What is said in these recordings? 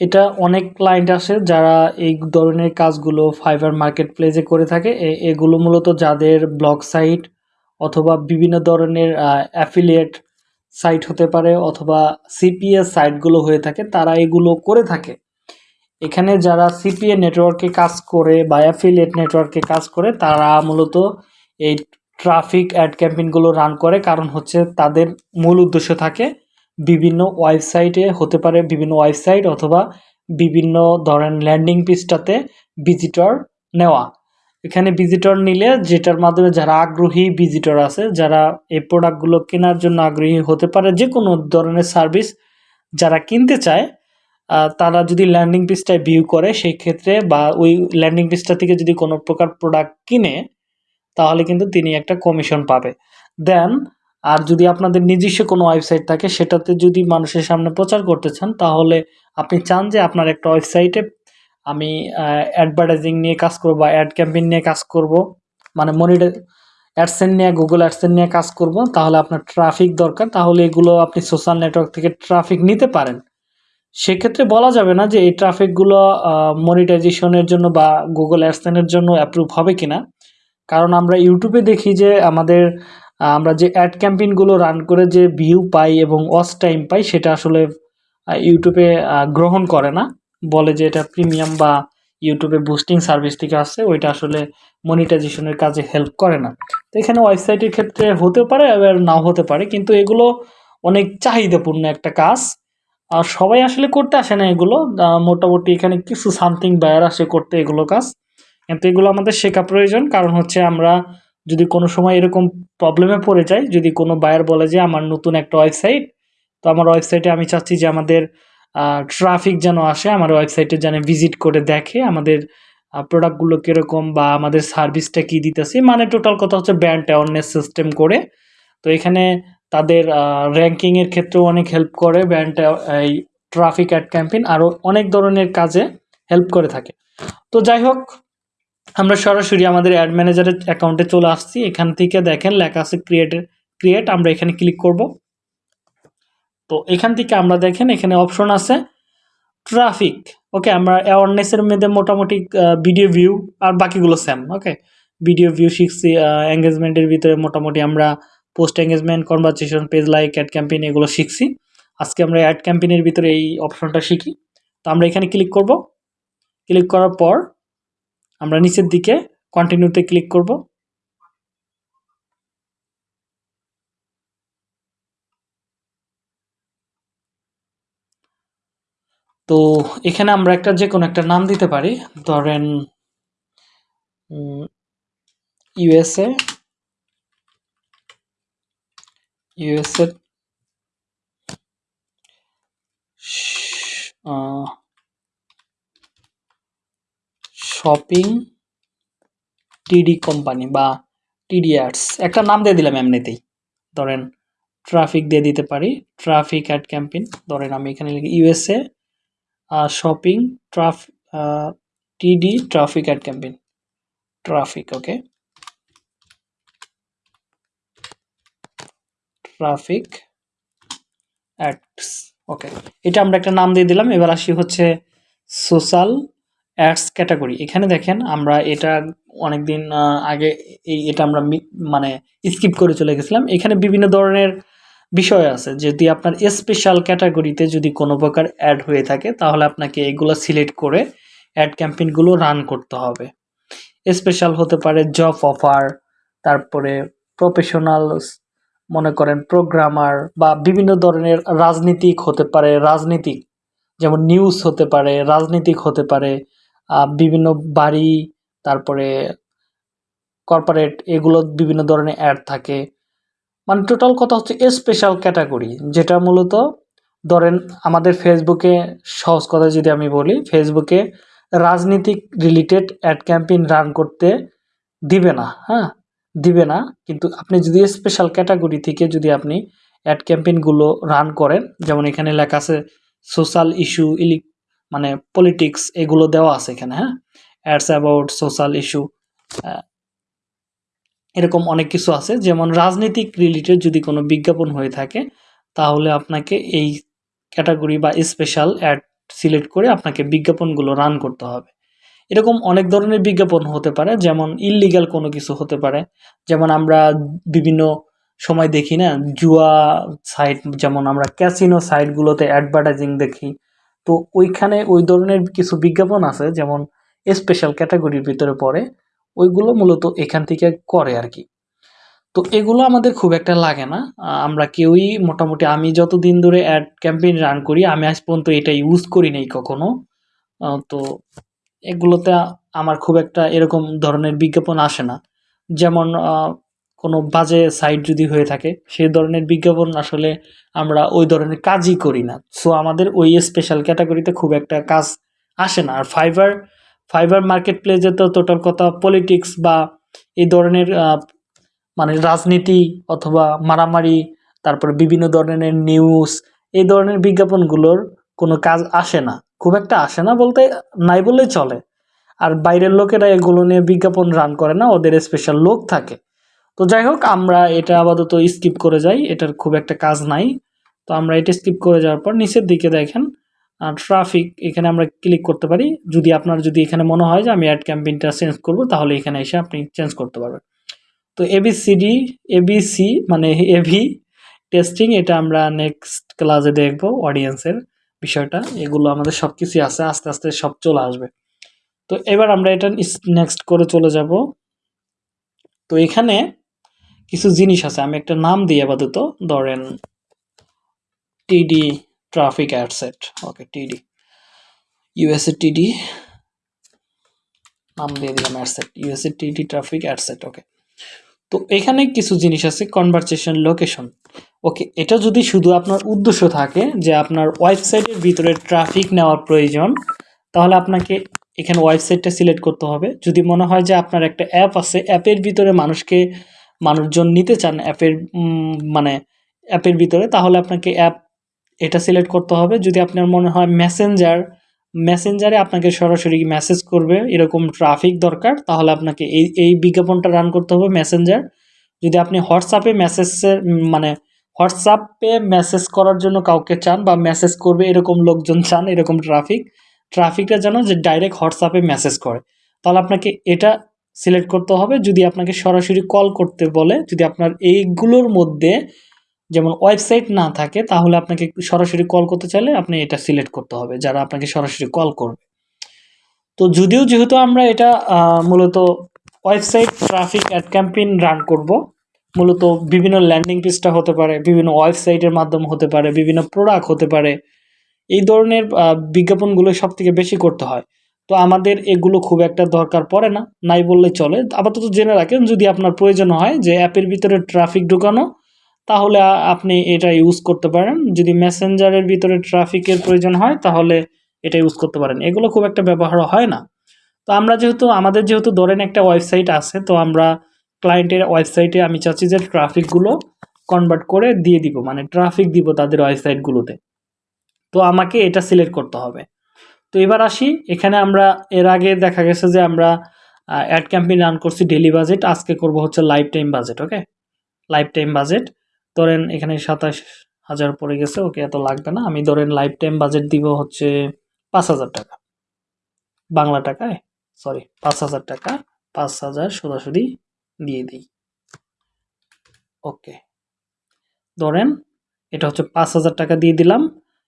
এটা অনেক ক্লায়েন্ট আসে যারা এই ধরনের কাজগুলো ফাইবার মার্কেট প্লেসে করে থাকে। এগুলো মূলত যাদের ব্লগ সাইট অথবা বিভিন্ন ধরনের অ্যাফিলিয়েট সাইট হতে পারে অথবা সিপিএস সাইটগুলো হয়ে থাকে, তারা এগুলো করে থাকে। এখানে যারা সিপিএ নেটওয়ার্কে কাজ করে বা অ্যাফিলিয়েট নেটওয়ার্কে কাজ করে, তারা মূলত এই ট্রাফিক অ্যাড ক্যাম্পেইনগুলো রান করে। কারণ হচ্ছে তাদের মূল উদ্দেশ্য থাকে বিভিন্ন ওয়েবসাইটে হতে পারে বিভিন্ন ওয়েবসাইট অথবা বিভিন্ন ধরেন ল্যান্ডিং পেজটাতে ভিজিটর নেওয়া। এখানে ভিজিটর নিলে যেটার মাধ্যমে যারা আগ্রহী ভিজিটর আছে, যারা এই প্রোডাক্টগুলো কেনার জন্য আগ্রহী হতে পারে যে কোনো ধরনের সার্ভিস যারা কিনতে চায় তারা যদি ল্যান্ডিং পেজটায় ভিউ করে, সেই ক্ষেত্রে বা ওই ল্যান্ডিং পেজটা থেকে যদি কোনো প্রকার প্রোডাক্ট কিনে, তাহলে কিন্তু তিনি একটা কমিশন পাবে। দেন আর যদি আপনাদের নিজস্ব কোনো ওয়েবসাইট থাকে, সেটাতে যদি মানুষের সামনে প্রচার করতে চান, তাহলে আপনি চান যে আপনার একটা ওয়েবসাইটে আমি অ্যাডভার্টাইজিং নিয়ে কাজ করব বা অ্যাড ক্যাম্পেইন নিয়ে কাজ করব মানে মনিটর অ্যাডসেন নিয়ে গুগল অ্যাডসেন নিয়ে কাজ করব, তাহলে আপনার ট্রাফিক দরকার, তাহলে এগুলো আপনি সোশ্যাল নেটওয়ার্ক থেকে ট্রাফিক নিতে পারেন। সেক্ষেত্রে বলা যাবে না যে এই ট্রাফিকগুলো মনিটাইজেশনের জন্য বা গুগল অ্যাডসেনের জন্য অ্যাপ্রুভ হবে কিনা। কারণ আমরা ইউটিউবে দেখি যে আমাদের আমরা যে অ্যাড ক্যাম্পেইনগুলো রান করে যে ভিউ পাই এবং ওয়াচ টাইম পাই, সেটা আসলে ইউটিউবে গ্রহণ করে না। বলে যে এটা প্রিমিয়াম বা ইউটিউবে বুস্টিং সার্ভিস থেকে আসছে, ওইটা আসলে মনিটাইজেশনের কাজে হেল্প করে না। তো এখানে ওয়েবসাইটের ক্ষেত্রে হতে পারে, আবার নাও হতে পারে, কিন্তু এগুলো অনেক চাহিদাপূর্ণ একটা কাজ। আর সবাই আসলে করতে আসে না এগুলো। মোটামুটি এখানে কিছু সামথিং বায়ার আসে করতে এগুলো কাজ। কিন্তু এগুলো আমাদের শেখা প্রয়োজন, কারণ হচ্ছে আমরা যদি কোনো সময় এরকম প্রবলেমে পড়ে যায় যদি কোনো বায়ার বলে যে আমার নতুন একটা ওয়েবসাইট তো আমার ওয়েবসাইটে আমি চাচ্ছি যে আমাদের ট্রাফিক যেন আসে, আমার ওয়েবসাইটে যেন ভিজিট করে দেখে আমাদের প্রোডাক্টগুলো কীরকম বা আমাদের সার্ভিসটা কী দিতেছে। মানে টোটাল কথা হচ্ছে ব্র্যান্ড অ্যাওয়ারনেস সিস্টেম করে। তো এখানে তাদের র্যাঙ্কিংয়ের ক্ষেত্রেও অনেক হেল্প করে। ব্র্যান্ড এই ট্রাফিক অ্যাড ক্যাম্পেইন আরও অনেক ধরনের কাজে হেল্প করে থাকে। তো যাই হোক আমরা সরাসরি আমাদের অ্যাড ম্যানেজারের অ্যাকাউন্টে চলে আসছি। এখান থেকে দেখেন লেখা আছে ক্রিয়েট ক্রিয়েট আমরা এখানে ক্লিক করব। তো এখান থেকে আমরা দেখেন এখানে অপশন আছে ট্রাফিক ওকে আমরা অ্যাওয়ারনেসের মধ্যে মোটামুটি ভিডিও ভিউ আর বাকিগুলো সেম ওকে ভিডিও ভিউ শিখছি এঙ্গেজমেন্টের ভিতরে মোটামুটি আমরা post engagement conversation page like ad campaign এগুলো শিখছি। আজকে আমরা অ্যাড ক্যাম্পেইনের ভিতরে এই অপশনটা শিখি। তো আমরা এখানে ক্লিক করব। ক্লিক করার পর আমরা নিচের দিকে কন্টিনিউতে ক্লিক করব। তো এখানে আমরা একটা যে কোনো একটা নাম দিতে পারি। ধরেন USA USA shopping TD company বা টিডি অ্যাডস একটা নাম দিয়ে দিলাম এমনিতেই। ধরেন ট্রাফিক দিয়ে দিতে পারি। ট্রাফিক অ্যাড ক্যাম্পেইন ধরেন, আমি এখানে লিখি USA shopping trough TD traffic ad campaign traffic okay traffic ads okay এটা আমরা একটা নাম দিয়ে দিলাম। এবার আসি হচ্ছে সোশ্যাল অ্যাডস ক্যাটাগরি এখানে দেখেন আমরা এটা অনেকদিন আহ, আগে এই এটা আমরা মানে স্কিপ করে চলে গেছিলাম। এখানে বিভিন্ন ধরনের বিষয় আছে। যদি আপনার স্পেশাল ক্যাটাগরিতে যদি কোনো প্রকার অ্যাড হয়ে থাকে তাহলে আপনাকে এগুলো সিলেক্ট করে অ্যাড ক্যাম্পেইনগুলো রান করতে হবে। স্পেশাল হতে পারে জব অফার তারপরে প্রফেশনাল মনে করেন প্রোগ্রামার বা বিভিন্ন ধরনের রাজনীতিক হতে পারে রাজনীতিক যেমন নিউজ হতে পারে রাজনীতিক হতে পারে বিভিন্ন বাড়ি, তারপরে কর্পোরেট এগুলো বিভিন্ন ধরনের অ্যাড থাকে। মানে টোটাল কথা হচ্ছে স্পেশাল ক্যাটাগরি যেটা মূলত ধরেন আমাদের ফেসবুকে সহজ কথা যদি আমি বলি ফেসবুকে রাজনীতিক রিলেটেড অ্যাড ক্যাম্পেইন রান করতে দিবে না হ্যাঁ? দিবে না, কিন্তু আপনি যদি স্পেশাল ক্যাটাগরি থেকে যদি আপনি অ্যাড ক্যাম্পেইনগুলো রান করেন, যেমন এখানে লেখা আছে সোশ্যাল ইস্যু ইলি মানে পলিটিক্স এগুলো দেওয়া আছে এখানে হ্যাঁ? অ্যাডস অ্যাবাউট সোশ্যাল ইস্যু এরকম অনেক কিছু আছে। যেমন রাজনৈতিক রিলেটেড যদি কোনো বিজ্ঞাপন হয়ে থাকে, তাহলে আপনাকে এই ক্যাটাগরি বা স্পেশাল অ্যাড সিলেক্ট করে আপনাকে বিজ্ঞাপনগুলো রান করতে হবে। এরকম অনেক ধরনের বিজ্ঞাপন হতে পারে, যেমন ইললিগাল কোনো কিছু হতে পারে। যেমন আমরা বিভিন্ন সময় দেখি না, জুয়া সাইট যেমন আমরা ক্যাসিনো সাইটগুলোতে অ্যাডভার্টাইজিং দেখি তো ওইখানে ওই ধরনের কিছু বিজ্ঞাপন আছে, যেমন স্পেশাল ক্যাটাগরির ভিতরে পড়ে, ওইগুলো মূলত এখান থেকে করে আর কি তো এগুলো আমাদের খুব একটা লাগে না। আমরা কেউই মোটামুটি আমি যতদিন ধরে অ্যাড ক্যাম্পেইন রান করি, আমি আজ পর্যন্ত এটা ইউজ করি নাই কখনো। তো এগুলোতে আমার খুব একটা এরকম ধরনের বিজ্ঞাপন আসে না। যেমন কোনো বাজে সাইট যদি হয়ে থাকে সেই ধরনের বিজ্ঞাপন আসলে আমরা ওই ধরনের কাজই করি না। সো আমাদের ওই স্পেশাল ক্যাটাগরিতে খুব একটা কাজ আসে না। আর ফাইবার ফাইবার মার্কেট প্লেসে তো টোটাল কথা পলিটিক্স বা এই ধরনের মানে রাজনীতি অথবা মারামারি, তারপর বিভিন্ন ধরনের নিউজ এই ধরনের বিজ্ঞাপনগুলোর কোনো কাজ আসে না। খুব একটা আসে না বলতে নাই বললেই চলে। আর বাইরের লোকেরা এগুলো নিয়ে বিজ্ঞাপন রান করে না, ওদের স্পেশাল লোক থাকে। তো যাই হোক আমরা এটা আপাতত স্কিপ করে যাই, এটার খুব একটা কাজ নাই। তো আমরা এটা স্কিপ করে যাওয়ার পর নিচের দিকে দেখেন ট্রাফিক এখানে আমরা ক্লিক করতে পারি। যদি আপনার, যদি এখানে মনে হয় যে আমি অ্যাড ক্যাম্পেইনটা চেঞ্জ করব, তাহলে এখানে এসে আপনি চেঞ্জ করতে পারবেন। তো এবিসিডি এবিসি মানে এভি টেস্টিং এটা আমরা নেক্সট ক্লাসে দেখব অডিয়েন্সের বিষয়টা। এগুলো আমাদের সব কিছুই আছে, আস্তে আস্তে সব চলে আসবে। তো এবার আমরা এটা নেক্সট করে চলে যাব। তো এখানে কিছু জিনিস আছে। আমি একটা নাম দিই আপাতত। ধরেন টিডি ট্রাফিক অ্যাডসেট ওকে টিডি ইউএসএ টিডি নাম দিয়ে দিলাম ad set USA TD traffic ad set okay. তো এখানে কিছু জিনিস আছে কনভারসেশন লোকেশন ওকে, এটা যদি শুধু আপনার উদ্দেশ্য থাকে যে আপনার ওয়েবসাইটের ভিতরে ট্রাফিক নেওয়ার প্রয়োজন, তাহলে আপনাকে এখানে ওয়েবসাইটটা সিলেক্ট করতে হবে। যদি মনে হয় যে আপনার একটা অ্যাপ আছে অ্যাপের ভিতরে মানুষকে মানুষজন নিতে চান অ্যাপের মানে অ্যাপের ভিতরে, তাহলে আপনাকে অ্যাপ এটা সিলেক্ট করতে হবে। যদি আপনার মনে হয় মেসেঞ্জার, মেসেঞ্জারে আপনাকে সরাসরি মেসেজ করবে, এরকম ট্রাফিক দরকার, তাহলে আপনাকে এই এই বিজ্ঞাপনটা রান করতে হবে মেসেঞ্জার। যদি আপনি হোয়াটসঅ্যাপে মেসেজের মানে হোয়াটসঅ্যাপে মেসেজ করার জন্য কাউকে চান বা মেসেজ করবে এরকম লোকজন চান, এরকম ট্রাফিক, ট্রাফিকটা যেন যে ডাইরেক্ট হোয়াটসঅ্যাপে মেসেজ করে। তাহলে আপনাকে এটা সিলেক্ট করতে হবে। যদি আপনাকে সরাসরি কল করতে বলে, যদি আপনার এইগুলোর মধ্যে যেমন ওয়েবসাইট না থাকে, তাহলে আপনাকে সরাসরি কল করতে চাইলে আপনি এটা সিলেক্ট করতে হবে, যারা আপনাকে সরাসরি কল করবে। তো যদিও যেহেতু আমরা এটা মূলত website traffic ad campaign run করব, মূলত বিভিন্ন ল্যান্ডিং পেজটা হতে পারে, বিভিন্ন ওয়েবসাইটের মাধ্যমে হতে পারে, বিভিন্ন প্রোডাক্ট হতে পারে, এই ধরনের বিজ্ঞাপনগুলো সব থেকে বেশি করতে হয়। তো আমাদের এগুলো খুব একটা দরকার পড়ে না, নাই বললে চলে। আপাতত জেনে রাখেন, যদি আপনার প্রয়োজন হয় যে অ্যাপের ভিতরে ট্রাফিক ঢুকানো, তাহলে আপনি এটা ইউজ করতে পারেন। যদি মেসেঞ্জারের ভিতরে ট্রাফিকের প্রয়োজন হয়, তাহলে এটা ইউজ করতে পারেন। এগুলো খুব একটা ব্যবহার হয় না। তো আমরা যেহেতু, আমাদের যেহেতু ধরেন একটা ওয়েবসাইট আছে, তো আমরা ক্লায়েন্টের ওয়েবসাইটে আমি চাচ্ছি যে ট্রাফিকগুলো কনভার্ট করে দিয়ে দিব মানে ট্রাফিক দিব তাদের ওয়েবসাইটগুলোতে তো আমাকে এটা সিলেক্ট করতে হবে। তো এবার আসি। এখানে আমরা, এর আগে দেখা গেছে যে আমরা অ্যাড ক্যাম্পেইন রান করছি ডেলি বাজেট আজকে করব হচ্ছে lifetime budget okay lifetime budget ধরেন এখানে সাতাশ হাজার পড়ে গেছে ওকে এত লাগবে না। আমি ধরেন লাইফ টাইম বাজেট দিব হচ্ছে পাঁচ হাজার টাকা। বাংলা টাকায় সরি পাঁচ হাজার টাকা, পাঁচ হাজার সোজাসুজি দিয়ে দিই। ওকে ধরেন, এটা হচ্ছে পাঁচ হাজার টাকা দিয়ে দিলাম।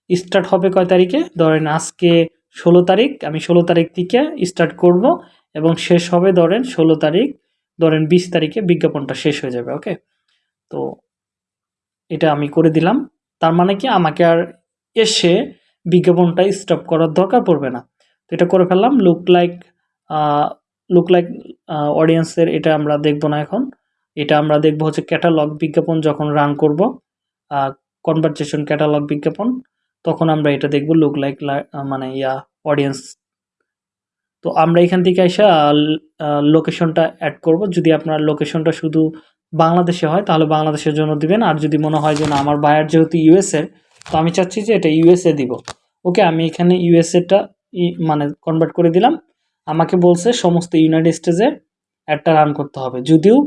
স্টার্ট হবে কয় তারিখে? ধরেন আজকে ষোলো তারিখ, আমি ষোলো তারিখ থেকে স্টার্ট করব এবং শেষ হবে ধরেন ষোলো তারিখ, ধরেন বিশ তারিখে বিজ্ঞাপনটা শেষ হয়ে যাবে ওকে তো এটা আমি করে দিলাম। তার মানে কি আমাকে আর এসে বিজ্ঞাপনটা স্টপ করার দরকার পড়বে না। তো এটা করে ফেললাম। লুক লাইক লুক লাইক অডিয়েন্সের এটা আমরা দেখব না এখন। এটা আমরা দেখব হচ্ছে ক্যাটালগ বিজ্ঞাপন যখন রান করব কনভারসেশন ক্যাটালগ বিজ্ঞাপন। তখন আমরা এটা দেখব লুক লাইক মানে ইয়া অডিয়েন্স তো আমরা এখান থেকে এসে লোকেশনটা অ্যাড করব। যদি আপনার লোকেশনটা শুধু বাংলাদেশে হয়, তাহলে বাংলাদেশের জন্য দিবেন। আর যদি মনে হয় যে না, আমার বায়ার যেহেতু ইউএসএর তো আমি চাচ্ছি যে এটা ইউএসএ দিব। ওকে আমি এখানে ইউএসএটা মানে কনভার্ট করে দিলাম। আমাকে বলছে সমস্ত ইউনাইটেড স্টেটসে অ্যাডটা রান করতে হবে। যদিও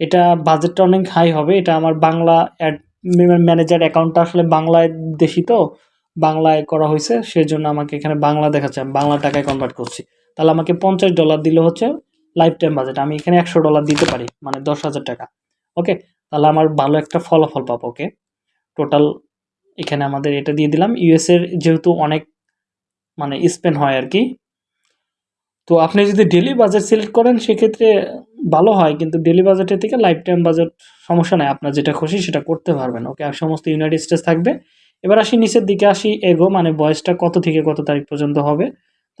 এটা বাজেটটা অনেক হাই হবে। এটা আমার বাংলা অ্যাড ম্যানেজার অ্যাকাউন্টটা আসলে বাংলায় দেশি তো। বাংলায় করা হয়েছে, সেজন্য আমাকে এখানে বাংলা দেখাচ্ছে, আমি বাংলা টাকায় কনভার্ট করছি। তাহলে আমাকে পঞ্চাশ ডলার দিলে হচ্ছে লাইফ টাইম বাজেট আমি এখানে একশো ডলার দিতে পারি মানে দশ হাজার টাকা। ওকে তাহলে আমার ভালো একটা ফলাফল পাবো ওকে টোটাল এখানে আমাদের এটা দিয়ে দিলাম ইউএসের যেহেতু অনেক মানে স্পেন হয় আর কি। তো আপনি যদি ডেলি বাজেট সিলেক্ট করেন, সেক্ষেত্রে ভালো হয়, কিন্তু ডেলি বাজেটের থেকে লাইফ টাইম বাজেট সমস্যা নাই, আপনার যেটা খুশি সেটা করতে পারবেন ওকে আর সমস্ত ইউনাইটেড স্টেটস থাকবে এবার আসি নিচের দিকে, আসি এগো মানে বয়সটা কত থেকে কত তারিখ পর্যন্ত হবে?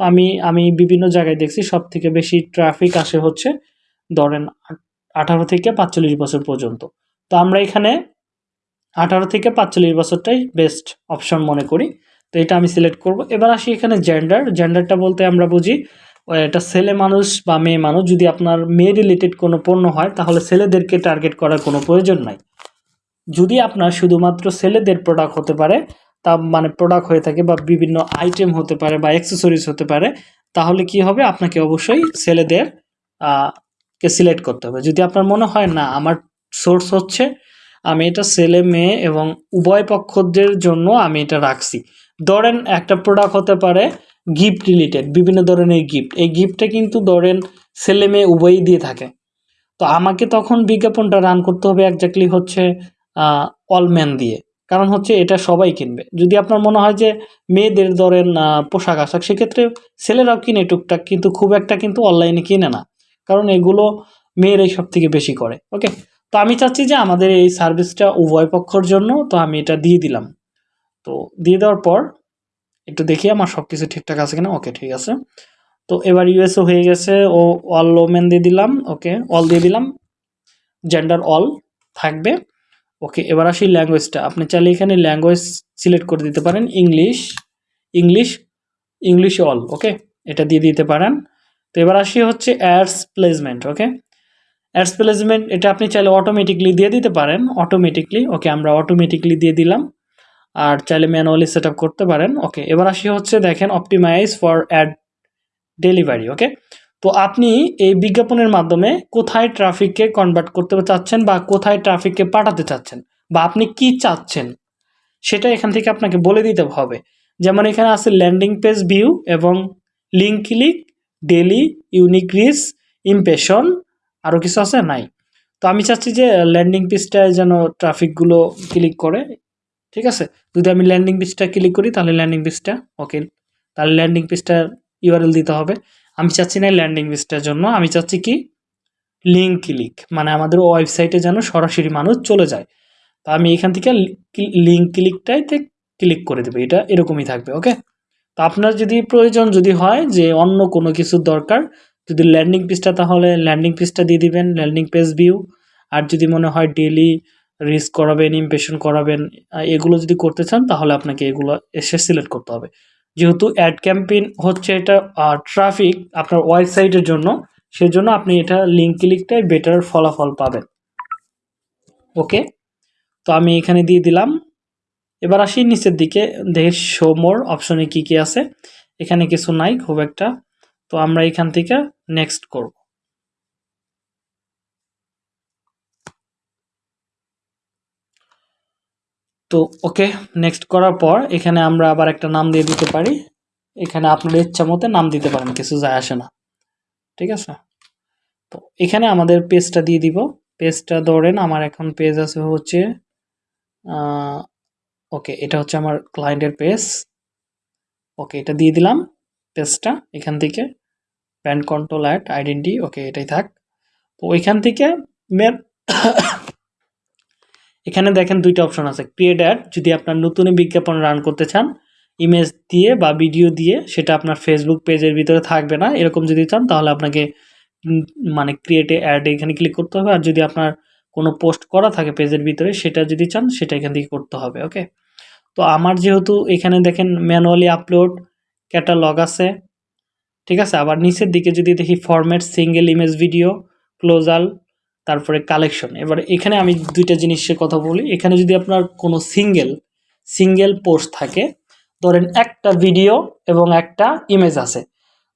তো আমি আমি বিভিন্ন জায়গায় দেখছি সব থেকে বেশি ট্রাফিক আসে হচ্ছে ধরেন আঠারো থেকে পাঁচচল্লিশ বছর পর্যন্ত। তো আমরা এখানে আঠারো থেকে পাঁচচল্লিশ বছরটাই বেস্ট অপশন মনে করি। তো এটা আমি সিলেক্ট করব। এবার আসি এখানে জেন্ডার জেন্ডারটা বলতে আমরা বুঝি এটা ছেলে মানুষ বা মেয়ে মানুষ, যদি আপনার মেয়ে রিলেটেড কোনো পণ্য হয়, তাহলে ছেলেদেরকে টার্গেট করার কোনো প্রয়োজন নাই। যদি আপনার শুধুমাত্র ছেলেদের প্রোডাক্ট হতে পারে, তা মানে প্রোডাক্ট হয়ে থাকে বা বিভিন্ন আইটেম হতে পারে বা অ্যাক্সেসরিজ হতে পারে, তাহলে কি হবে? আপনাকে অবশ্যই ছেলেদের কে সিলেক্ট করতে হবে। যদি আপনার মনে হয়, না, আমার সোর্স হচ্ছে, আমি এটা ছেলে, মেয়ে এবং উভয় পক্ষদের জন্য আমি এটা রাখছি। ধরেন একটা প্রোডাক্ট হতে পারে গিফট রিলেটেড বিভিন্ন ধরনের গিফট এই গিফটটা কিন্তু ধরেন ছেলে, মেয়ে উভয়ই দিয়ে থাকে। তো আমাকে তখন বিজ্ঞাপনটা রান করতে হবে একজাক্টলি হচ্ছে অলম্যান দিয়ে। কারণ হচ্ছে এটা সবাই কিনবে। যদি আপনার মনে হয় যে মেয়েদের ধরেন পোশাক আশাক, সেক্ষেত্রে ছেলেরাও কিনে টুকটাক, কিন্তু খুব একটা কিন্তু অনলাইনে কিনে না। কারণ এগুলো মেয়েরাই সব থেকে বেশি করে। ওকে তো আমি চাচ্ছি যে আমাদের এই সার্ভিসটা উভয় পক্ষর জন্য, তো আমি এটা দিয়ে দিলাম। তো দিয়ে দেওয়ার পর একটু দেখি আমার সব কিছু ঠিকঠাক আছে কিনা। ওকে ঠিক আছে। তো এবার ইউএসও হয়ে গেছে। ও অল ওমেন দিয়ে দিলাম। ওকে অল দিয়ে দিলাম। জেন্ডার অল থাকবে। ওকে এবার আসি ল্যাঙ্গুয়েজটা আপনি চাইলে এখানে ল্যাঙ্গুয়েজ সিলেক্ট করে দিতে পারেন English English English all okay এটা দিয়ে দিতে পারেন। তো এবার আসি হচ্ছে ads placement okay ads placement এটা আপনি চাইলে অটোমেটিকলি দিয়ে দিতে পারেন অটোমেটিকলি ওকে আমরা অটোমেটিকলি দিয়ে দিলাম। আর চাইলে ম্যানুয়ালি সেট করতে পারেন ওকে এবার আসি হচ্ছে দেখেন optimize for ad delivery okay তো আপনি এই বিজ্ঞাপনের মাধ্যমে কোথায় ট্রাফিককে কনভার্ট করতে চাচ্ছেন বা কোথায় ট্রাফিককে পাঠাতে চাচ্ছেন বা আপনি কি চাচ্ছেন, সেটা এখান থেকে আপনাকে বলে দিতে হবে। যেমন এখানে আছে ল্যান্ডিং পেজ ভিউ এবং link click daily unique reach impression আরও কিছু আছে? নাই। তো আমি চাচ্ছি যে ল্যান্ডিং পেজটায় যেন ট্রাফিকগুলো ক্লিক করে, ঠিক আছে? যদি আমি ল্যান্ডিং পেজটা ক্লিক করি, তাহলে ল্যান্ডিং পেজটা ওকে তাহলে ল্যান্ডিং পেজটার ইউআরএল দিতে হবে। আমি চাচ্ছি না ল্যান্ডিং পেজটার জন্য, আমি চাচ্ছি কি? লিঙ্ক ক্লিক মানে আমাদের ওয়েবসাইটে যেন সরাসরি মানুষ চলে যায়। তো আমি এখান থেকে লিঙ্ক ক্লিকটাইতে ক্লিক করে দেবো, এটা এরকমই থাকবে ওকে তো আপনার যদি প্রয়োজন যদি হয় যে অন্য কোনো কিছুর দরকার, যদি ল্যান্ডিং পেজটা তাহলে ল্যান্ডিং পেজটা দিয়ে দিবেন ল্যান্ডিং পেজ ভিউ আর যদি মনে হয় ডেলি রিস্ক করাবেন ইমপ্রেশন করাবেন এগুলো যদি করতে চান তাহলে আপনাকে এগুলো এসে সিলেক্ট করতে হবে। যেহেতু অ্যাড ক্যাম্পেইন হচ্ছে এটা ট্রাফিক আপনার ওয়েবসাইটের জন্য, সেজন্য আপনি এটা লিঙ্ক ক্লিকটাই বেটার ফলাফল পাবেন। ওকে তো আমি এখানে দিয়ে দিলাম। এবার আসি নিচের দিকে, দেখে শো মোর অপশনে কি কি আছে। এখানে কিছু নাই, খুব একটা। তো আমরা এখান থেকে নেক্সট করব। তো ওকে নেক্সট করার পর এখানে আমরা আবার একটা নাম দিয়ে দিতে পারি। এখানে আপনার ইচ্ছা মতো নাম দিতে পারেন, কিছু যায় আসে না। ঠিক আছে? তো এখানে আমাদের পেজটা দিয়ে দিব। পেজটা ধরেন আমার এখন পেজ আছে হচ্ছে ওকে এটা হচ্ছে আমার ক্লায়েন্টের পেজ ওকে এটা দিয়ে দিলাম পেজটা এখান থেকে pan control at identity okay এটাই থাক। তো ওইখান থেকে মেন এখানে দেখেন দুইটা অপশন আছে। ক্রিয়েট অ্যাড যদি আপনার নতুন বিজ্ঞাপন রান করতে চান ইমেজ দিয়ে বা ভিডিও দিয়ে, সেটা আপনার ফেসবুক পেজের ভিতরে থাকবে না। এরকম যদি চান, তাহলে আপনাকে মানে ক্রিয়েটে অ্যাড এখানে ক্লিক করতে হবে। আর যদি আপনার কোনো পোস্ট করা থাকে পেজের ভিতরে, সেটা যদি চান, সেটা এখান থেকে করতে হবে ওকে তো আমার যেহেতু এখানে দেখেন ম্যানুয়ালি আপলোড ক্যাটালগ আছে, ঠিক আছে? আবার নিচের দিকে যদি দেখি format single image video carousel তারপরে কালেকশন এবার এখানে আমি দুইটা জিনিসের কথা বলি। এখানে যদি আপনার কোনো সিঙ্গেল সিঙ্গেল পোস্ট থাকে, ধরেন একটা ভিডিও এবং একটা ইমেজ আছে।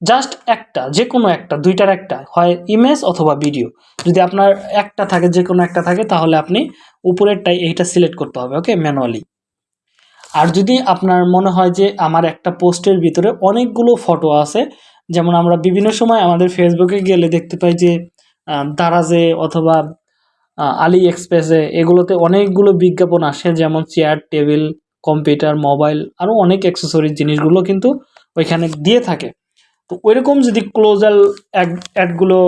জাস্ট একটা যে কোনো একটা, দুইটার একটা, হয় ইমেজ অথবা ভিডিও যদি আপনার একটা থাকে যে কোনো একটা থাকে, তাহলে আপনি উপরেরটাই এইটা সিলেক্ট করতে হবে ওকে ম্যানুয়ালি আর যদি আপনার মনে হয় যে আমার একটা পোস্টের ভিতরে অনেকগুলো ফটো আছে, যেমন আমরা বিভিন্ন সময় আমাদের ফেসবুকে গেলে দেখতে পাই যে দারাজে অথবা আলি এক্সপ্রেসে এগুলোতে অনেকগুলো বিজ্ঞাপন আসে, যেমন চেয়ার, টেবিল, কম্পিউটার, মোবাইল আরও অনেক অ্যাক্সেসরিজ জিনিসগুলো কিন্তু ওইখানে দিয়ে থাকে। তো ওইরকম যদি ক্লোজাল অ্যাডগুলো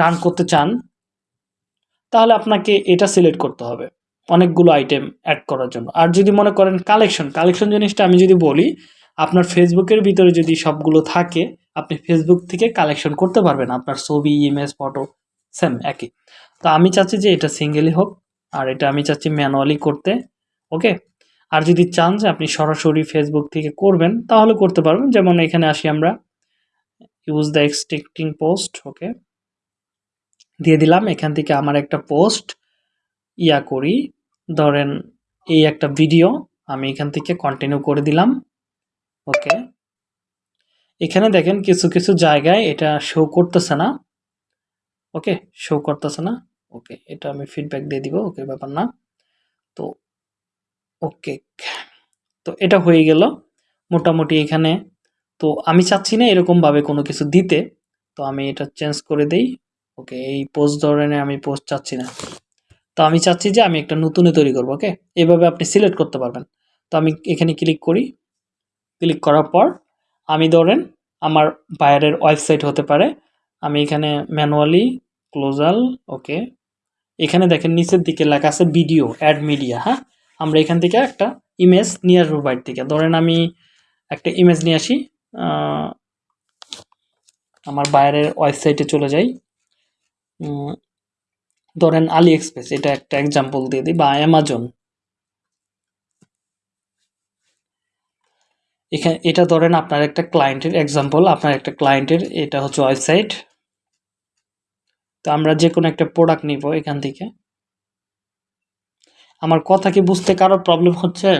রান করতে চান, তাহলে আপনাকে এটা সিলেক্ট করতে হবে, অনেকগুলো আইটেম অ্যাড করার জন্য। আর যদি মনে করেন কালেকশন কালেকশন জিনিসটা আমি যদি বলি আপনার ফেসবুকের ভিতরে যদি সবগুলো থাকে, আপনি ফেসবুক থেকে কালেকশন করতে পারবেন। আপনার ছবি ইমেজ ফটো সেম একই। তো আমি চাচ্ছি যে এটা সিঙ্গেলই হোক, আর এটা আমি চাচ্ছি ম্যানুয়ালি করতে ওকে আর যদি চান যে আপনি সরাসরি ফেসবুক থেকে করবেন, তাহলে করতে পারবেন। যেমন এখানে আসি আমরা use the existing post okay দিয়ে দিলাম, এখান থেকে আমার একটা পোস্ট ইয়া করি। ধরেন এই একটা ভিডিও আমি এখান থেকে কন্টিনিউ করে দিলাম। ওকে। এখানে দেখেন কিছু কিছু জায়গায় এটা শো করতেছে না। ওকে শো করতেছে না। ওকে, এটা আমি ফিডব্যাক দিয়ে দিব, ওকে, ব্যাপার না। তো, ওকে। তো এটা হয়ে গেল মোটামুটি এখানে। তো আমি চাচ্ছি না এরকমভাবে কোনো কিছু দিতে। তো আমি এটা চেঞ্জ করে দেই। ওকে, এই পোস্ট ধরনের আমি পোস্ট চাচ্ছি না। তো আমি চাচ্ছি যে আমি একটা নতুনে তৈরি করব, ওকে? এভাবে আপনি সিলেক্ট করতে পারবেন। তো আমি এখানে ক্লিক করি। ক্লিক করার পর আমি ধরেন আমার বাইরের ওয়েবসাইট হতে পারে। আমি এখানে ম্যানুয়ালি ক্লোজাল, ওকে। এখানে দেখেন নিচের দিকে লেখা আছে ভিডিও, অ্যাড মিডিয়া হ্যাঁ? আমরা এখান থেকে একটা ইমেজ নিয়ে আসব বাইর থেকে। ধরেন আমি একটা ইমেজ নিয়ে আসি আমার বাইরের ওয়েবসাইটে চলে যাই। ধরেন আলি এক্সপ্রেস এটা একটা এক্সাম্পল দিয়ে দিই, বা অ্যামাজন এখানে এটা ধরেন আপনার একটা ক্লায়েন্টের এক্সাম্পল আপনার একটা ক্লায়েন্টের এটা হচ্ছে ওয়েবসাইট তো আমরা যে কোনো একটা প্রোডাক্ট নিব এখান থেকে। আমার কথা কি বুঝতে কারও প্রবলেম হচ্ছে?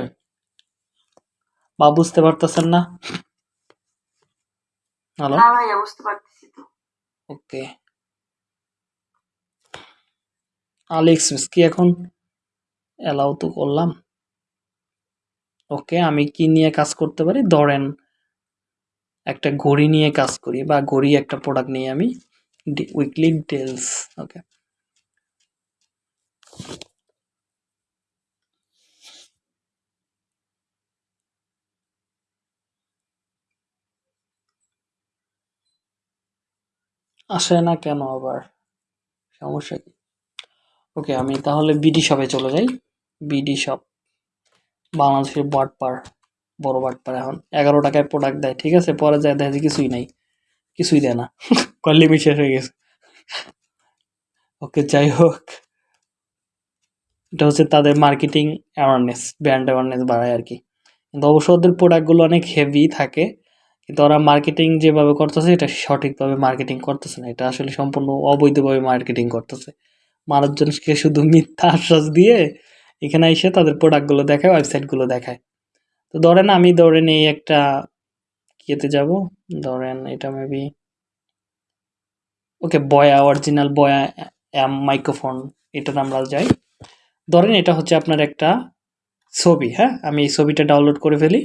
বা বুঝতে পারতেছেন না? হ্যালো না বুঝতে পারতেছি তো। ওকে আলি এক্সপ্রেস কি এখন? অ্যালাউ তো করলাম। ওকে, আমি কি নিয়ে কাজ করতে পারি? ধরেন, একটা ঘড়ি নিয়ে কাজ করি বা ঘড়ি একটা প্রোডাক্ট নিয়ে আমি উইকলি ডিটেলস ওকে আসে না কেন আবার? সমস্যা কি? ওকে আমি তাহলে বিডি শপে চলে যাই। বিডি শপ বাংলাদেশের বাটপার বড় বাটপার এখন। এগারো টাকায় প্রোডাক্ট দেয়, ঠিক আছে? পরে যায়, দেখে কিছুই নাই। কিছুই দেয় না। লিমিট শেষ হয়ে গেছে। ওকে, যাই হোক। এটা হচ্ছে তাদের মার্কেটিং অ্যাওয়ারনেস ব্র্যান্ড অ্যাওয়ারনেস বাড়ায় আর কি। কিন্তু অবশ্য ওদের প্রোডাক্টগুলো অনেক হেভি থাকে, কিন্তু ওরা মার্কেটিং যেভাবে করতেছে, এটা সঠিকভাবে মার্কেটিং করতেছে না। এটা আসলে সম্পূর্ণ অবৈধভাবে মার্কেটিং করতেছে। মানুষজনকে শুধু মিথ্যা আশ্বাস দিয়ে এখানে এসে তাদের প্রোডাক্টগুলো দেখায় ওয়েবসাইটগুলো দেখায়। তো ধরেন আমি ধরেন এই একটা কিয়েতে যাব, ধরেন এটা মেবি ওকে বয়া অরিজিনাল বয়া অ্যাম মাইক্রোফোন এটাতে আমরা যাই। ধরেন এটা হচ্ছে আপনার একটা ছবি হ্যাঁ? আমি এই ছবিটা ডাউনলোড করে ফেলি।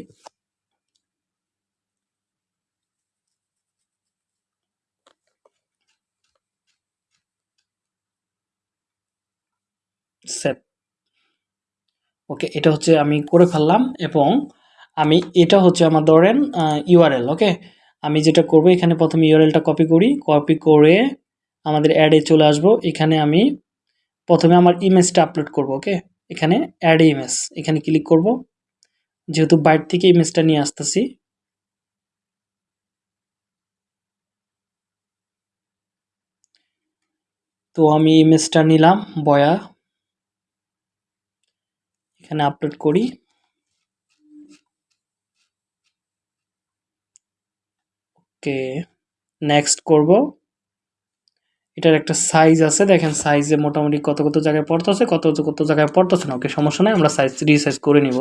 সেভ ওকে এটা হচ্ছে আমি করে ফেললাম এবং আমি এটা হচ্ছে আমার ধরেন ইউআরএল ওকে আমি যেটা করব, এখানে প্রথমে ইউআরএলটা কপি করি কপি করে আমাদের অ্যাডে চলে আসব। এখানে আমি প্রথমে আমার ইমেজটা আপলোড করব ওকে এখানে অ্যাড ইমেজ এখানে ক্লিক করব। যেহেতু বাইট থেকে ইমেজটা নিয়ে আসতেছি। তো আমি ইমেজটা নিলাম, বয়া। এখানে আপলোড করি। ওকে নেক্সট করব। এটার একটা সাইজ আছে, দেখেন সাইজে মোটামুটি কত কত জায়গায় পড়তেছে, কত কত জায়গায় পড়তেছে না, ওকে সমস্যা নাই, আমরা সাইজ রিসাইজ করে নিব।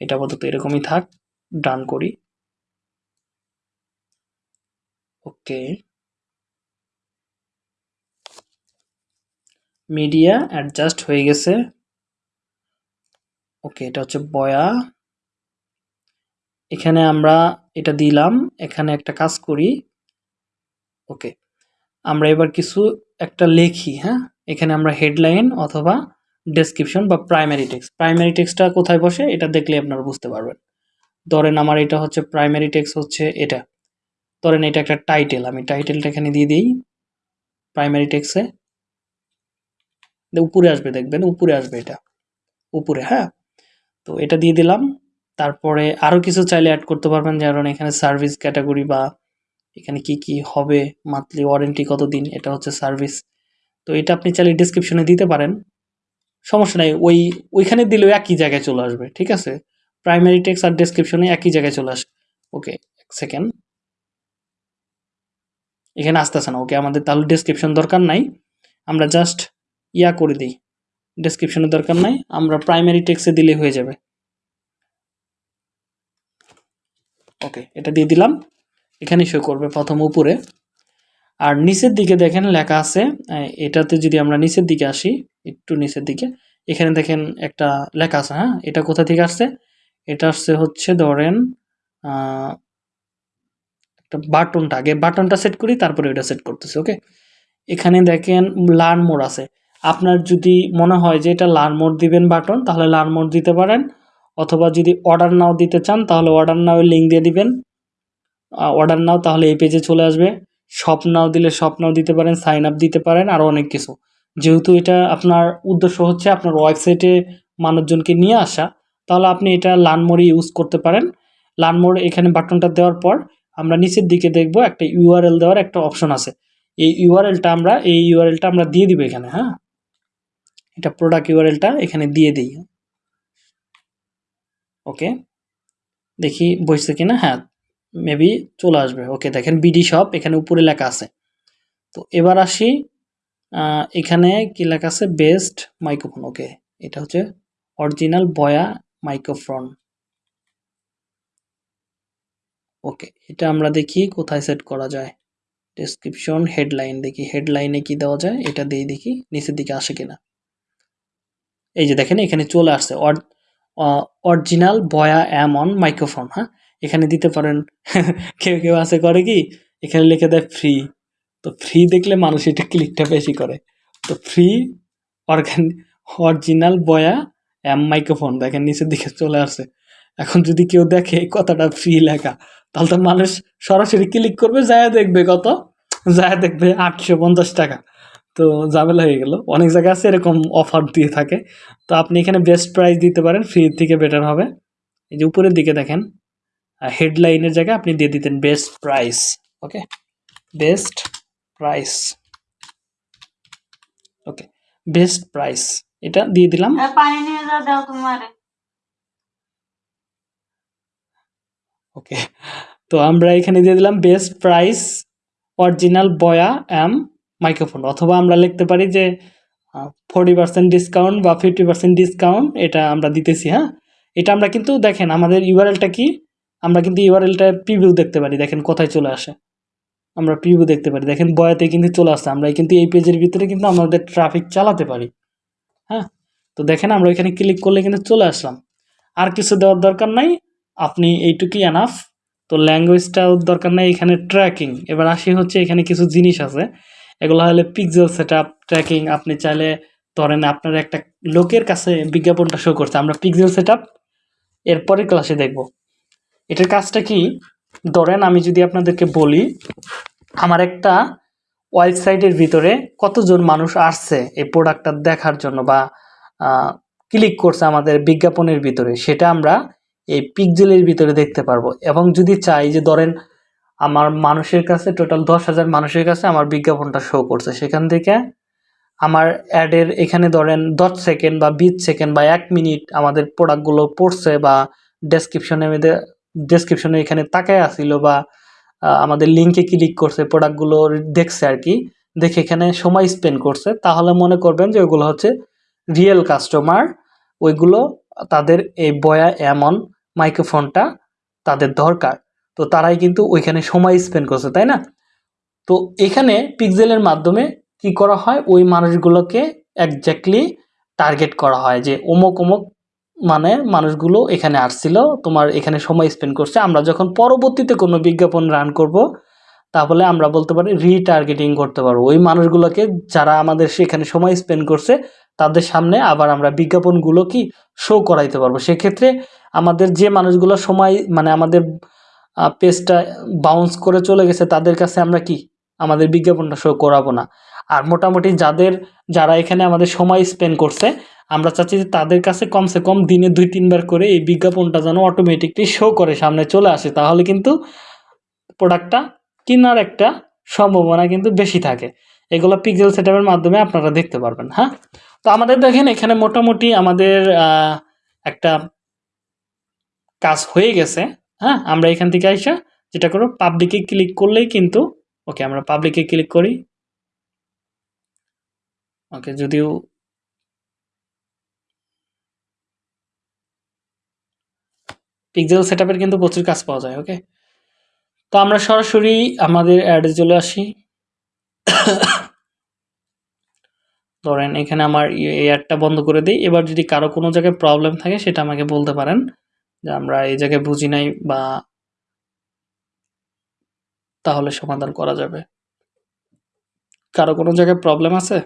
এটা আপাতত এরকমই থাক ডান করি। ওকে। মিডিয়া অ্যাডজাস্ট হয়ে গেছে। ওকে, এটা হচ্ছে বয়া। এখানে আমরা এটা দিলাম, এখানে একটা কাজ করি। ওকে, আমরা এবার কিছু একটা লেখি হ্যাঁ? এখানে আমরা হেডলাইন অথবা ডেসক্রিপশন বা প্রাইমারি টেক্সট। প্রাইমারি টেক্সটটা কোথায় বসে, এটা দেখলে আপনারা বুঝতে পারবেন। ধরেন আমার এটা হচ্ছে প্রাইমারি টেক্সট হচ্ছে এটা। ধরেন এটা একটা টাইটেল, আমি টাইটেলটা এখানে দিয়ে দিই। প্রাইমারি টেক্সে উপরে আসবে, দেখবেন, উপরে আসবে এটা। উপরে হ্যাঁ? তো এটা দিয়ে দিলাম। তারপরে আরও কিছু চাইলে অ্যাড করতে পারবেন, যেমন এখানে সার্ভিস ক্যাটাগরি বা এখানে কি কি হবে মান্থলি ওয়ারেন্টি কতদিন, এটা হচ্ছে সার্ভিস তো এটা আপনি চাইলে ডিসক্রিপশনে দিতে পারেন। সমস্যা নাই, ওই, ওইখানে দিলেও একই জায়গায় চলে আসবে, ঠিক আছে? প্রাইমারি টেক্স আর ডেসক্রিপশনে একই জায়গায় চলে আসবে ওকে, এক সেকেন্ড এখানে আসতেছে না, ওকে, আমাদের তাহলে ডেসক্রিপশন দরকার নাই। আমরা জাস্ট ইয়া করে দিই। ডেসক্রিপশনের দরকার নাই। আমরা প্রাইমারি টেক্সে দিলে হয়ে যাবে। ওকে এটা দিয়ে দিলাম। এখানে শো করবে প্রথম উপরে। আর নিচের দিকে দেখেন লেখা আছে এটাতে যদি আমরা নিচের দিকে আসি, একটু নিচের দিকে, এখানে দেখেন একটা লেখা আছে হ্যাঁ? এটা কোথা থেকে আসছে? এটা আসছে হচ্ছে ধরেন একটা বাটনটা আগে বাটনটা সেট করি, তারপরে এটা সেট করতেছি ওকে এখানে দেখেন লার্ন মোড আছে। আপনার যদি মনে হয় যে এটা লার্ন মোড দিবেন বাটন, তাহলে লার্ন মোড দিতে পারেন। অথবা যদি অর্ডার নাও দিতে চান, তাহলে অর্ডার নাও লিঙ্ক দিয়ে দিবেন। অর্ডার নাও, তাহলে এই পেজে চলে আসবে। শপ নাও দিলে শপ নাও দিতে পারেন সাইন আপ দিতে পারেন আরও অনেক কিছু। যেহেতু এটা আপনার উদ্দেশ্য হচ্ছে আপনার ওয়েবসাইটে মানুষজনকে নিয়ে আসা, তাহলে আপনি এটা লার্ন মোডে ইউজ করতে পারেন। লার্ন মোড এখানে বাটনটা দেওয়ার পর আমরা নিচের দিকে দেখব একটা ইউআরএল দেওয়ার একটা অপশন আছে। এই ইউআরএলটা আমরা, এই ইউআরএলটা আমরা দিয়ে দিব এখানে হ্যাঁ? এটা প্রোডাক্ট ইউআরএলটা এখানে দিয়ে দিই। ওকে দেখি বসছে কিনা? হ্যাঁ মেবি চলে আসবে। ওকে দেখেন বিডি শপ এখানে উপরে লেখা আছে। তো এবার আসি এখানে কি লেখা আছে? বেস্ট মাইক্রোফোন ওকে এটা হচ্ছে অরিজিনাল বয়া মাইক্রোফোন ওকে এটা আমরা দেখি কোথায় সেট করা যায়। ডেসক্রিপশন হেডলাইন দেখি। হেডলাইনে কি দেওয়া যায়? এটা দিয়ে দেখি, নিচের দিকে আসে কিনা। এই যে দেখেন, এখানে চলে আসছে অরিজিনাল বয়া অ্যাম অন মাইক্রোফোন হ্যাঁ? এখানে দিতে পারেন, কেউ কেউ আছে করে কি, এখানে লিখে দেয় ফ্রি তো ফ্রি দেখলে মানুষ এটা ক্লিকটা বেশি করে। তো ফ্রি অর্গান অরিজিনাল বয়া অ্যাম মাইক্রোফোন দেখেন, নিচের দিকে চলে আসছে। এখন যদি কেউ দেখে কথাটা ফ্রি লেখা, তাহলে তো মানুষ সরাসরি ক্লিক করবে যায় দেখবে কত? যায় দেখবে আটশো পঞ্চাশ টাকা। তো ঝামেলা হয়ে গেল। অনেক জায়গায় আছে এরকম অফার দিয়ে থাকে। তো আপনি এখানে বেস্ট প্রাইস দিতে পারেন ফ্রি থেকে বেটার হবে। এই যে উপরের দিকে দেখেন হেডলাইনের জায়গায় আপনি দিয়ে দিতেন best price okay best price okay best price এটা দিয়ে দিলাম। ওকে তো আমরা এখানে দিয়ে দিলাম বেস্ট প্রাইস অরিজিনাল বয়া অ্যাম মাইক্রোফোন অথবা আমরা লিখতে পারি যে ফোরটি পার্সেন্ট ডিসকাউন্ট বা ফিফটি পার্সেন্ট ডিসকাউন্ট এটা আমরা দিতেছি হ্যাঁ? এটা আমরা কিন্তু, দেখেন, আমাদের ইউআরএলটা কি? আমরা কিন্তু ইউআরএলটা প্রিভিউ দেখতে পারি, দেখেন কোথায় চলে আসে। আমরা প্রিভিউ দেখতে পারি, দেখেন বয়াতে কিন্তু চলে আসছে আমরা কিন্তু এই পেজের ভিতরে কিন্তু আমাদের ট্রাফিক চালাতে পারি হ্যাঁ? তো দেখেন, আমরা এখানে ক্লিক করলে কিন্তু চলে আসলাম। আর কিছু দেওয়ার দরকার নাই, আপনি এইটুকুই আনাফ তো ল্যাঙ্গুয়েজটাও দরকার নাই, এখানে ট্র্যাকিং এবার আসি হচ্ছে, এখানে কিছু জিনিস আছে। এগুলো হলে পিকজেল সেট আপ ট্র্যাকিং আপনি চাইলে ধরেন আপনার একটা লোকের কাছে বিজ্ঞাপনটা শো করছে। আমরা পিকজেল সেট আপ এরপরের ক্লাসে দেখব। এটার কাজটা কি? ধরেন আমি যদি আপনাদেরকে বলি, আমার একটা ওয়েবসাইটের ভিতরে কতজন মানুষ আসছে এই প্রোডাক্টটা দেখার জন্য বা ক্লিক করছে আমাদের বিজ্ঞাপনের ভিতরে, সেটা আমরা এই পিকজেলের ভিতরে দেখতে পারব। এবং যদি চাই যে ধরেন আমার মানুষের কাছে টোটাল দশ হাজার মানুষের কাছে আমার বিজ্ঞাপনটা শো করছে। সেখান থেকে আমার অ্যাডের এখানে ধরেন দশ সেকেন্ড বা বিশ সেকেন্ড বা এক মিনিট আমাদের প্রোডাক্টগুলো পড়ছে বা ডেসক্রিপশনে ডেসক্রিপশনে এখানে তাকায় আসিল বা আমাদের লিঙ্কে ক্লিক করছে প্রোডাক্টগুলো দেখছে আর কি, দেখে এখানে সময় স্পেন্ড করছে। তাহলে মনে করবেন যে ওইগুলো হচ্ছে রিয়েল কাস্টমার ওইগুলো তাদের এই বয়া এমন মাইক্রোফোনটা তাদের দরকার। তো তারাই কিন্তু ওইখানে সময় স্পেন্ড করছে, তাই না? তো এখানে পিকজেলের মাধ্যমে কি করা হয়? ওই মানুষগুলোকে একজ্যাক্টলি টার্গেট করা হয় যে অমুক অমুক মানে মানুষগুলো এখানে আসছিল, তোমার এখানে সময় স্পেন্ড করছে। আমরা যখন পরবর্তীতে কোনো বিজ্ঞাপন রান করব, তাহলে আমরা বলতে পারি রিটার্গেটিং করতে পারব। ওই মানুষগুলোকে যারা আমাদের সেখানে সময় স্পেন্ড করছে, তাদের সামনে আবার আমরা বিজ্ঞাপনগুলো কি শো করাইতে পারব। সেক্ষেত্রে আমাদের যে মানুষগুলো সময় মানে আমাদের পেজটা বাউন্স করে চলে গেছে, তাদের কাছে আমরা কি? আমাদের বিজ্ঞাপনটা শো করাবো না। আর মোটামুটি যাদের, যারা এখানে আমাদের সময় স্পেন্ড করছে, আমরা চাচ্ছি যে তাদের কাছে কমসে কম দিনে দুই, তিনবার করে এই বিজ্ঞাপনটা যেন অটোমেটিকলি শো করে সামনে চলে আসে, তাহলে কিন্তু প্রোডাক্টটা কেনার একটা সম্ভাবনা কিন্তু বেশি থাকে। এগুলো পিক্সেল সেটআপের মাধ্যমে আপনারা দেখতে পারবেন হ্যাঁ? তো আমাদের দেখেন, এখানে মোটামুটি আমাদের একটা কাজ হয়ে গেছে। হ্যাঁ আমরা এখান থেকে আইসা যেটা করো পাবলিকে ক্লিক করলেই কিন্তু ওকে আমরা পাবলিকে ক্লিক করি। ওকে যদিও পিক্সেল সেটআপের কিন্তু প্রচুর কাজ পাওয়া যায় ওকে তো আমরা সরাসরি আমাদের অ্যাডে চলে আসি। ধরেন এখানে আমার এই অ্যাডটা বন্ধ করে দিই। এবার যদি কারও কোনো জায়গায় প্রবলেম থাকে, সেটা আমাকে বলতে পারেন। যে আমরা এই জায়গায় বুঝি নাই বা তাহলে সমাধান করা যাবে। কারও কোনো জায়গায় প্রবলেম আছে?